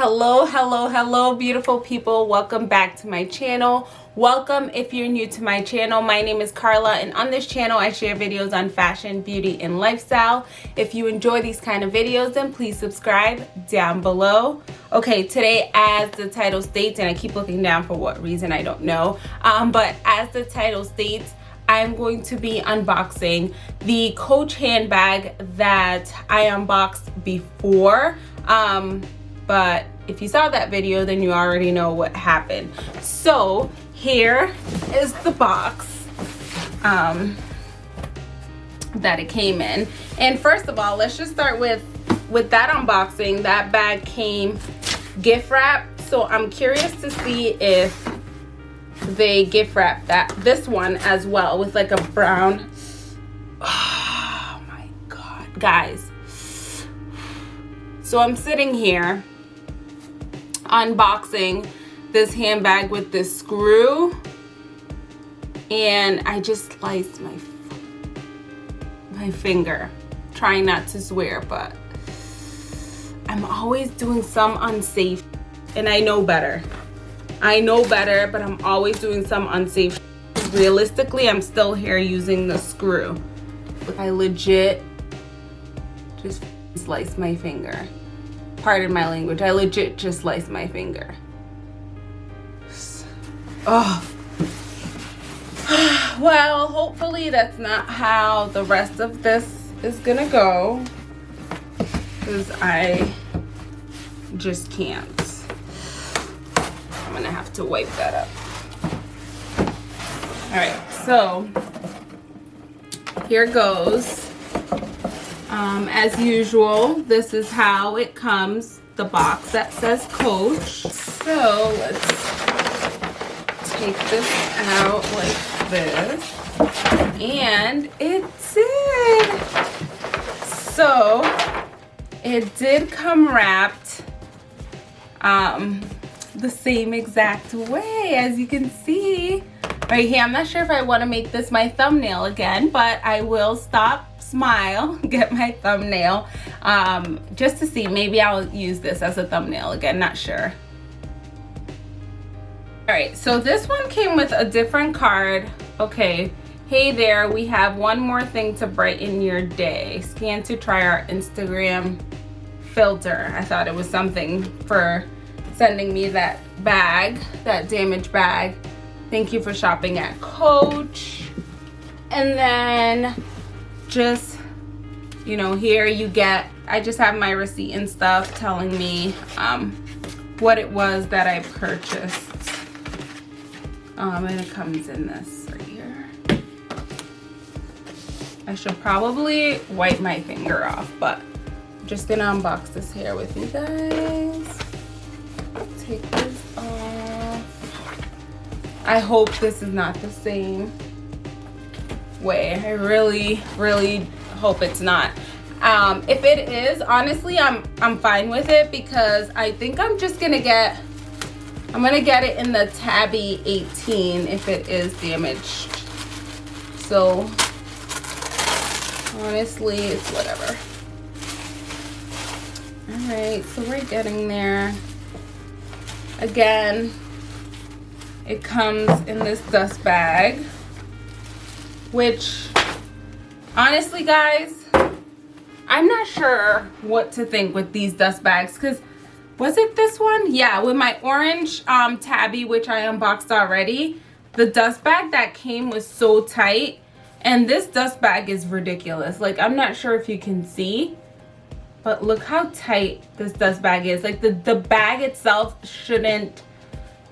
hello hello hello beautiful people. Welcome back to my channel. Welcome if you're new to my channel. My name is Carla and on this channel I share videos on fashion beauty and lifestyle. If you enjoy these kind of videos then please subscribe down below. Okay today as the title states and I keep looking down for what reason I don't know um, but as the title states I'm going to be unboxing the Coach handbag that I unboxed before um, but if you saw that video then you already know what happened. So here is the box um, that it came in. And first of all let's just start with with that unboxing. That bag came gift wrapped. So i'm curious to see if they gift wrap that this one as well with like a brown oh my god guys. So i'm sitting here unboxing this handbag with this screw. And I just sliced my my finger trying not to swear but I'm always doing some unsafe and I know better. I know better but I'm always doing some unsafe. Realistically I'm still here using the screw. I legit just sliced my finger pardon my language. I legit just sliced my finger. Oh. Well hopefully that's not how the rest of this is gonna go because i just can't. I'm gonna have to wipe that up. All right so here goes um, as usual, this is how it comes, the box that says Coach. So let's take this out like this. And it did. So it did come wrapped um, the same exact way as you can see right here. I'm not sure if I want to make this my thumbnail again, but I will stop smile get my thumbnail um, just to see. Maybe I'll use this as a thumbnail again not sure. All right so this one came with a different card. Okay hey there we have one more thing to brighten your day. Scan to try our Instagram filter. I thought it was something for sending me that bag that damaged bag. Thank you for shopping at Coach. And then just you know here you get i just have my receipt and stuff telling me um, what it was that i purchased. Um, and it comes in this right here. I should probably wipe my finger off but i'm just gonna unbox this here with you guys. Take this off. I hope this is not the same way. I really really hope it's not. Um if it is honestly i'm i'm fine with it because i think i'm just gonna get i'm gonna get it in the tabby 18 if it is damaged. So honestly it's whatever. All right so we're getting there. Again it comes in this dust bag which honestly guys i'm not sure what to think with these dust bags because was it this one? Yeah with my orange um tabby which i unboxed already the dust bag that came was so tight and this dust bag is ridiculous. Like i'm not sure if you can see but look how tight this dust bag is. Like the the bag itself shouldn't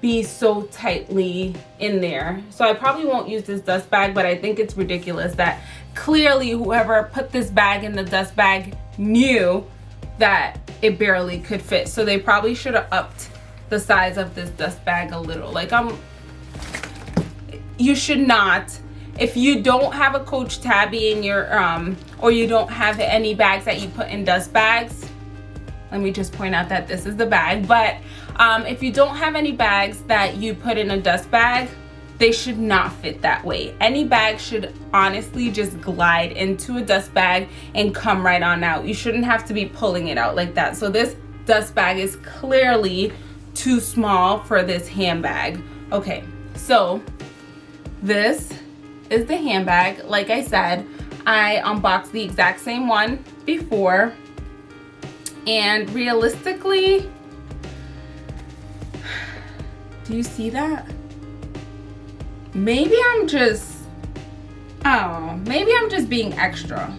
be so tightly in there. So i probably won't use this dust bag but i think it's ridiculous that clearly whoever put this bag in the dust bag knew that it barely could fit. So they probably should have upped the size of this dust bag a little. Like i'm um, you should not. If you don't have a coach tabby in your um or you don't have any bags that you put in dust bags let me just point out that this is the bag but um, if you don't have any bags that you put in a dust bag they should not fit that way any bag should honestly just glide into a dust bag and come right on out you shouldn't have to be pulling it out like that so this dust bag is clearly too small for this handbag. Okay, so this is the handbag. Like I said, I unboxed the exact same one before. And realistically, do you see that? Maybe I'm just, oh, maybe I'm just being extra.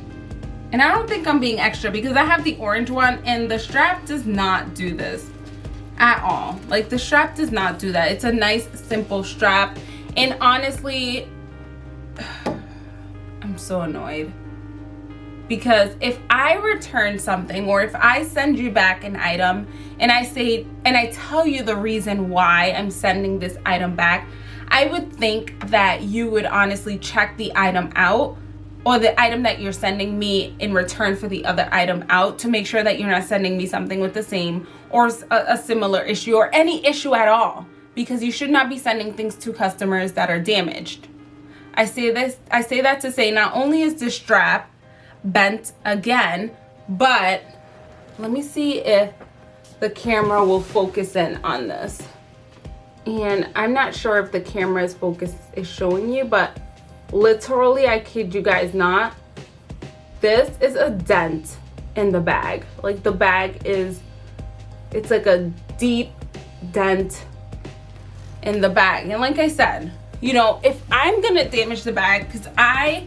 And I don't think I'm being extra because I have the orange one and the strap does not do this at all. Like the strap does not do that. It's a nice simple strap. And honestly, I'm so annoyed. Because if I return something or if I send you back an item and I say, and I tell you the reason why I'm sending this item back, I would think that you would honestly check the item out or the item that you're sending me in return for the other item out to make sure that you're not sending me something with the same or a, a, similar issue or any issue at all because you should not be sending things to customers that are damaged. I say this I say that to say not only is this strap bent again, but let me see if the camera will focus in on this. And I'm not sure if the camera's focus is showing you, but literally i kid you guys not this is a dent in the bag like the bag is it's like a deep dent in the bag and like i said you know if i'm gonna damage the bag because i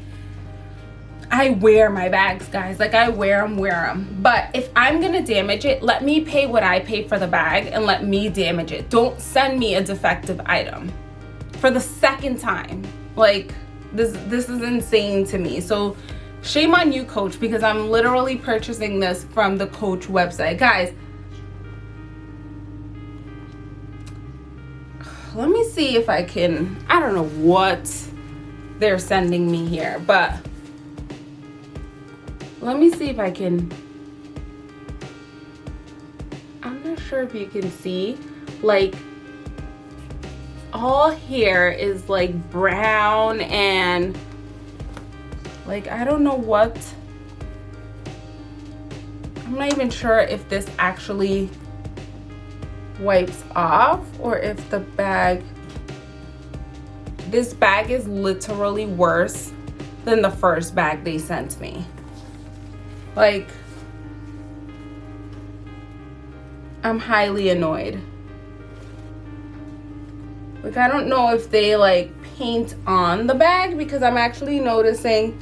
I wear my bags, guys. Like, I wear them, wear them. But if I'm going to damage it, let me pay what I pay for the bag and let me damage it. Don't send me a defective item for the second time. Like, this this is insane to me so shame on you coach because i'm literally purchasing this from the coach website guys let me see if i can i don't know what they're sending me here but let me see if i can i'm not sure if you can see like all here is like brown and like I don't know what I'm not even sure if this actually wipes off or if the bag this bag is literally worse than the first bag they sent me like I'm highly annoyed. Like I don't know if they like paint on the bag because I'm actually noticing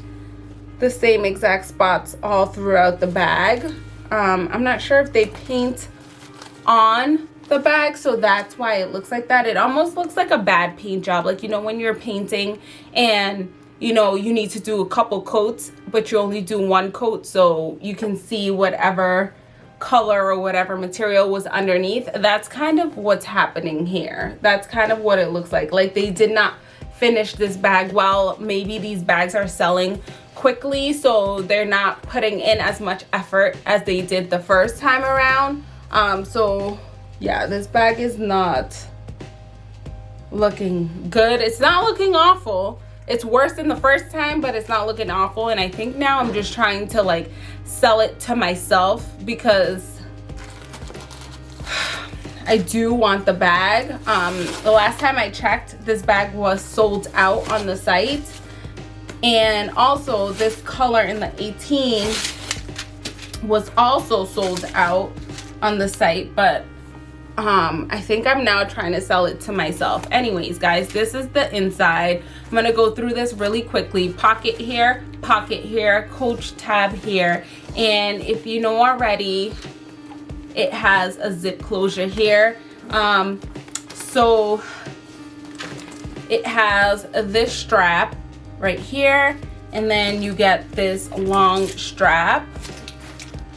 the same exact spots all throughout the bag. Um, I'm not sure if they paint on the bag so that's why it looks like that. It almost looks like a bad paint job. Like you know when you're painting and you know you need to do a couple coats but you only do one coat so you can see whatever color or whatever material was underneath. That's kind of what's happening here. That's kind of what it looks like. Like they did not finish this bag well. Maybe these bags are selling quickly so they're not putting in as much effort as they did the first time around. Um so yeah this bag is not looking good. It's not looking awful it's worse than the first time but it's not looking awful and i think now i'm just trying to like sell it to myself because I do want the bag. Um, the last time I checked, this bag was sold out on the site. And also this color in the 18 was also sold out on the site, but um i think i'm now trying to sell it to myself. Anyways guys this is the inside. I'm gonna go through this really quickly. Pocket here pocket here coach tab here and if you know already it has a zip closure here. Um so it has this strap right here and then you get this long strap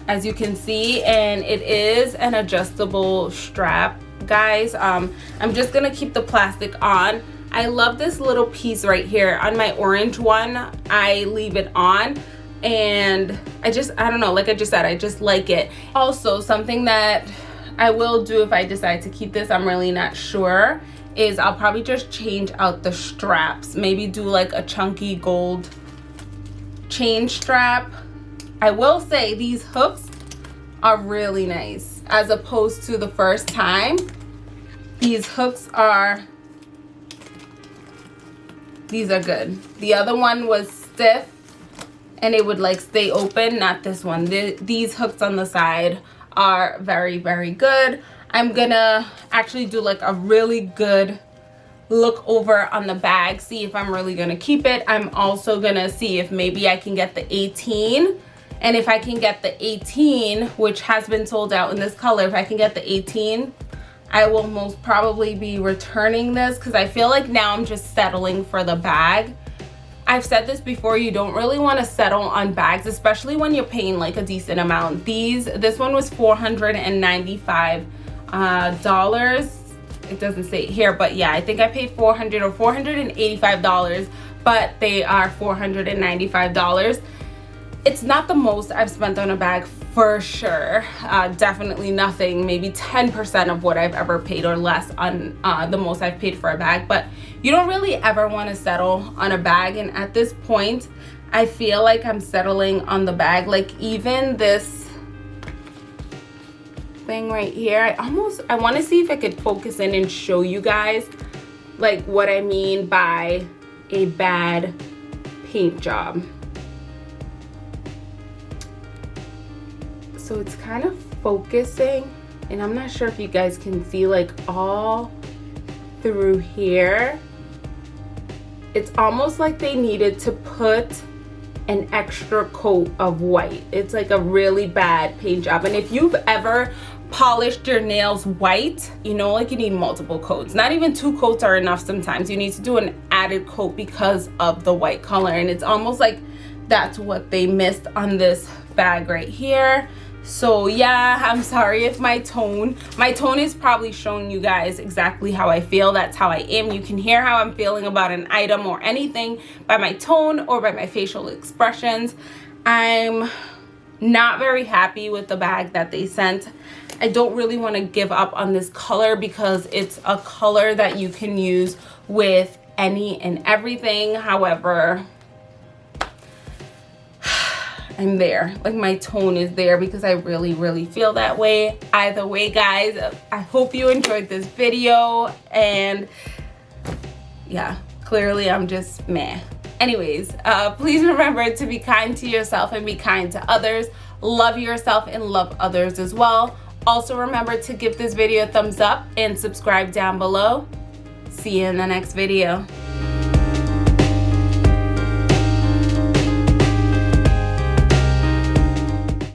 as you can see and it is an adjustable strap guys. Um i'm just gonna keep the plastic on. I love this little piece right here. On my orange one i leave it on and i just i don't know like i just said i just like it. Also something that i will do if i decide to keep this i'm really not sure is i'll probably just change out the straps. Maybe do like a chunky gold chain strap I will say these hooks are really nice. as opposed to the first time. These hooks are, these are good. The other one was stiff and it would like stay open, not this one. The, these hooks on the side are very, very good. I'm gonna actually do like a really good look over on the bag, see if I'm really gonna keep it. I'm also gonna see if maybe I can get the 18 and if I can get the 18, which has been sold out in this color, if I can get the 18, I will most probably be returning this because I feel like now I'm just settling for the bag. I've said this before, you don't really want to settle on bags, especially when you're paying like a decent amount. These, this one was 495 uh, dollars. It doesn't say here, but yeah, I think I paid 400 or 485 dollars, but they are 495 dollars it's not the most I've spent on a bag for sure. Uh, definitely nothing, maybe 10% of what I've ever paid or less on uh, the most I've paid for a bag. But you don't really ever want to settle on a bag. And at this point, I feel like I'm settling on the bag. Like even this thing right here, I almost, I want to see if I could focus in and show you guys like what I mean by a bad paint job. So it's kind of focusing and I'm not sure if you guys can see like all through here. It's almost like they needed to put an extra coat of white. It's like a really bad paint job. And if you've ever polished your nails white you know like you need multiple coats. Not even two coats are enough sometimes. You need to do an added coat because of the white color. And it's almost like that's what they missed on this bag right here so yeah i'm sorry if my tone my tone is probably showing you guys exactly how i feel. That's how i am. You can hear how i'm feeling about an item or anything by my tone or by my facial expressions. I'm not very happy with the bag that they sent. I don't really want to give up on this color because it's a color that you can use with any and everything. However I'm there. Like my tone is there because I really, really feel that way. Either way, guys, I hope you enjoyed this video. And yeah, clearly I'm just meh. Anyways, uh, please remember to be kind to yourself and be kind to others. Love yourself and love others as well. Also remember to give this video a thumbs up and subscribe down below. See you in the next video.